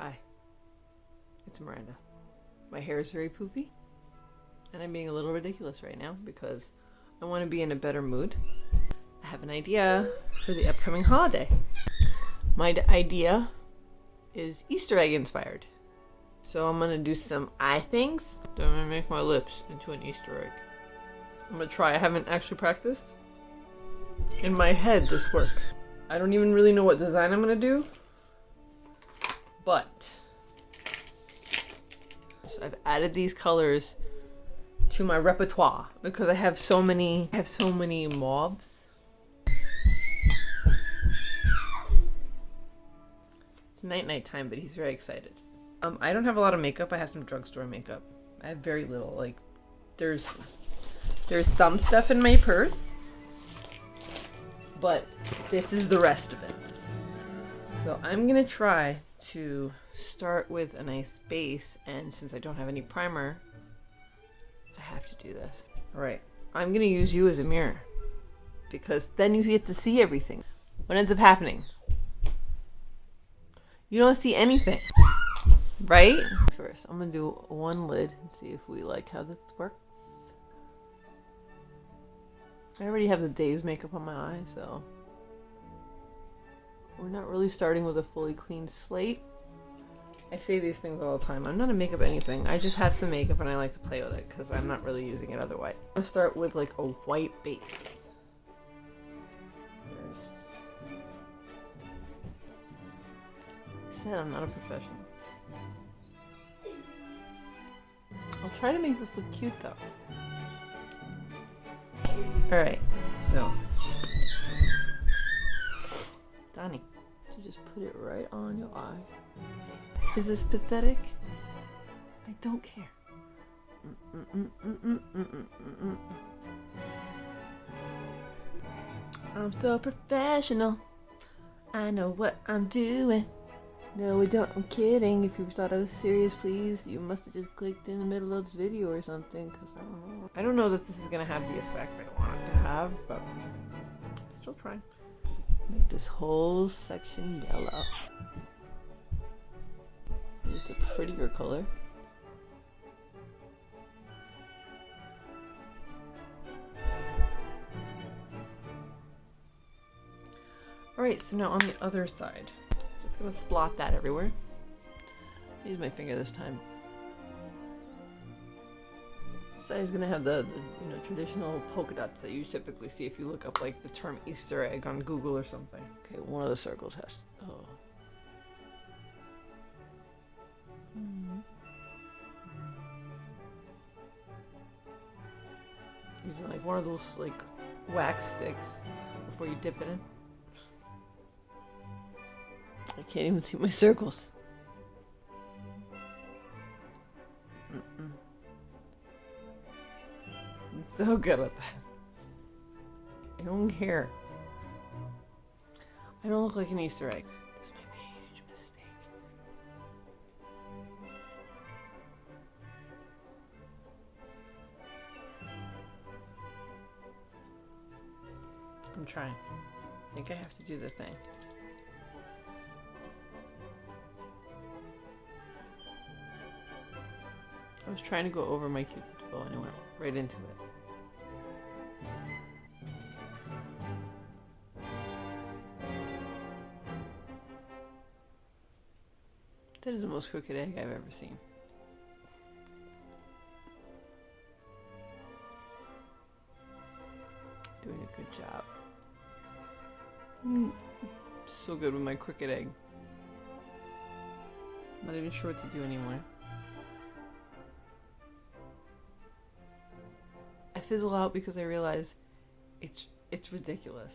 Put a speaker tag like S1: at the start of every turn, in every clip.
S1: Hi. It's Miranda. My hair is very poofy, and I'm being a little ridiculous right now because I want to be in a better mood. I have an idea for the upcoming holiday. My idea is Easter egg inspired. So I'm gonna do some eye things. Then I'm gonna make my lips into an Easter egg. I'm gonna try. I haven't actually practiced. In my head, this works. I don't even really know what design I'm gonna do, but so I've added these colors to my repertoire because I have so many. I have so many mauves. It's night night time, but he's very excited. Um, I don't have a lot of makeup. I have some drugstore makeup. I have very little. Like, there's there's some stuff in my purse, but this is the rest of it. So I'm gonna try to start with a nice base, and since I don't have any primer, I have to do this. All right, I'm gonna use you as a mirror because then you get to see everything. What ends up happening? You don't see anything, right? First, I'm gonna do one lid and see if we like how this works. I already have the day's makeup on my eye, so we're not really starting with a fully clean slate. I say these things all the time. I'm not a makeup anything. I just have some makeup and I like to play with it because I'm not really using it otherwise. I'm gonna start with like a white base. I said I'm not a professional. I'll try to make this look cute though. Alright, so. Donnie, just put it right on your eye. Is this pathetic? I don't care. I'm so professional. I know what I'm doing. No, I don't. I'm kidding. If you thought I was serious, please, you must have just clicked in the middle of this video or something, because I don't know. I don't know that this is going to have the effect I want it to have, but I'm still trying. Make this whole section yellow. It's a prettier color. Alright, so now on the other side. Just gonna splot that everywhere. Use my finger this time. Side is gonna have the, the, you know traditional polka dots that you typically see if you look up like the term Easter egg on Google or something. Okay, one of the circles has. Oh. Hmm. Using like one of those like wax sticks before you dip it in. I can't even see my circles. So good at this. I don't care. I don't look like an Easter egg. This might be a huge mistake. I'm trying. I think I have to do the thing. I was trying to go over my cute bow and it went right into it. That is the most crooked egg I've ever seen. Doing a good job. Mm, So good with my crooked egg. Not even sure what to do anymore. I fizzle out because I realize it's it's ridiculous.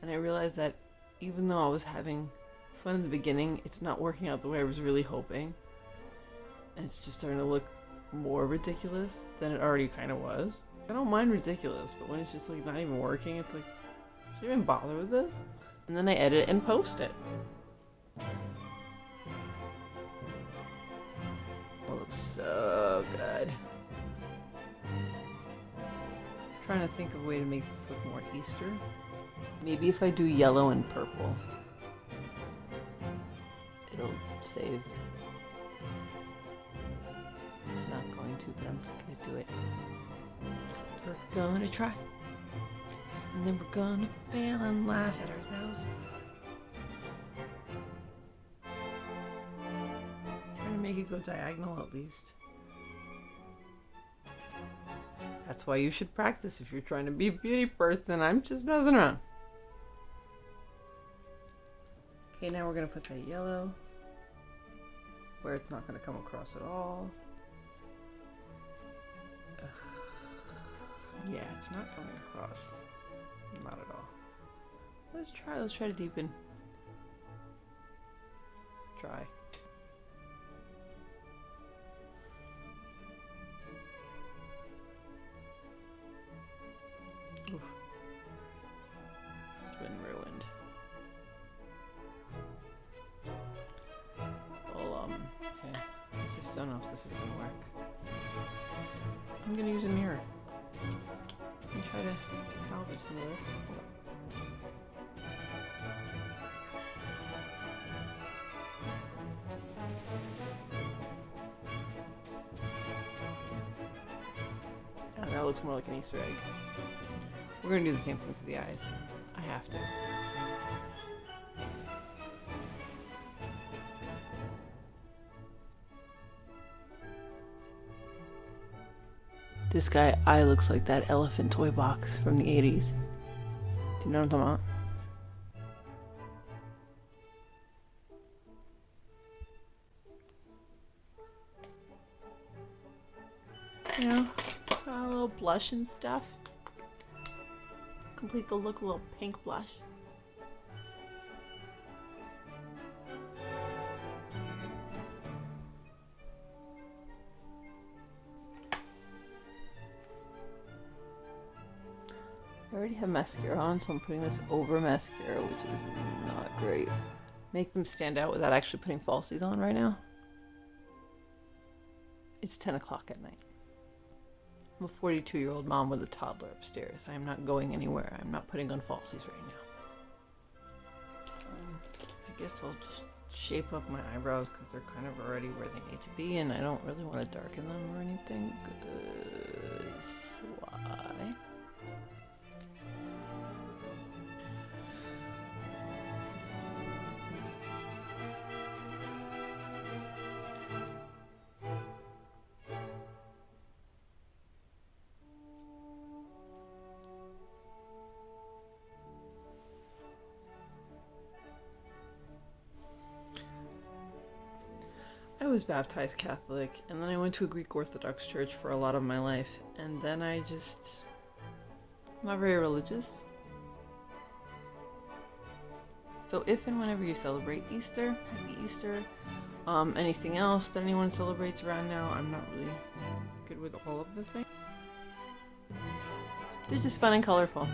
S1: And I realize that even though I was having fun in the beginning, it's not working out the way I was really hoping. And it's just starting to look more ridiculous than it already kind of was. I don't mind ridiculous, but when it's just like not even working, it's like, should I even bother with this? And then I edit and post it. It looks so good. I'm trying to think of a way to make this look more Easter. Maybe if I do yellow and purple, it'll save. It's not going to, but I'm gonna do it. We're gonna try. And then we're gonna fail and laugh at ourselves. Trying to make it go diagonal at least. That's why you should practice if you're trying to be a beauty person. I'm just messing around. Okay, now we're gonna put that yellow where it's not gonna come across at all. Ugh. Yeah, it's not coming across. Not at all. Let's try, let's try to deepen. Try. I don't know if this is gonna work. I'm gonna use a mirror and try to salvage some of this. Oh, that looks more like an Easter egg. We're gonna do the same thing to the eyes. I have to. This guy eye looks like that elephant toy box from the 80s. Do you know what I'm talking about? You know, a little blush and stuff. Complete the look, a little pink blush. Already have mascara on, so I'm putting this over mascara, which is not great. Make them stand out without actually putting falsies on right now. It's 10 o'clock at night. I'm a 42 year old mom with a toddler upstairs. I am not going anywhere. I'm not putting on falsies right now. Um, I guess I'll just shape up my eyebrows because they're kind of already where they need to be, and I don't really want to darken them or anything. 'cause why? I was baptized Catholic, and then I went to a Greek Orthodox church for a lot of my life, and then I just. I'm not very religious. So, if and whenever you celebrate Easter, happy Easter. Um, anything else that anyone celebrates around now, I'm not really good with all of the things. They're just fun and colorful.